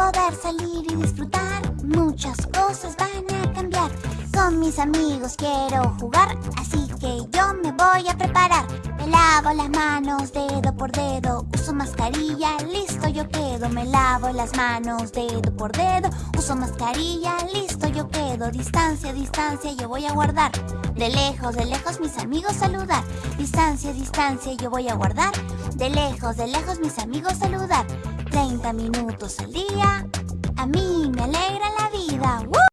poder salir y disfrutar. Muchas cosas van a cambiar. Con mis amigos quiero jugar Así que yo me voy a preparar. Me lavo las manos dedo por dedo Uso mascarilla, listo yo quedo. Me lavo las manos dedo por dedo Uso mascarilla, listo yo quedo. Distancia, distancia yo voy a guardar. De lejos, de lejos mis amigos saludar. Distancia, distancia yo voy a guardar. De lejos, de lejos mis amigos saludar 30 minutos al día. A mí me alegra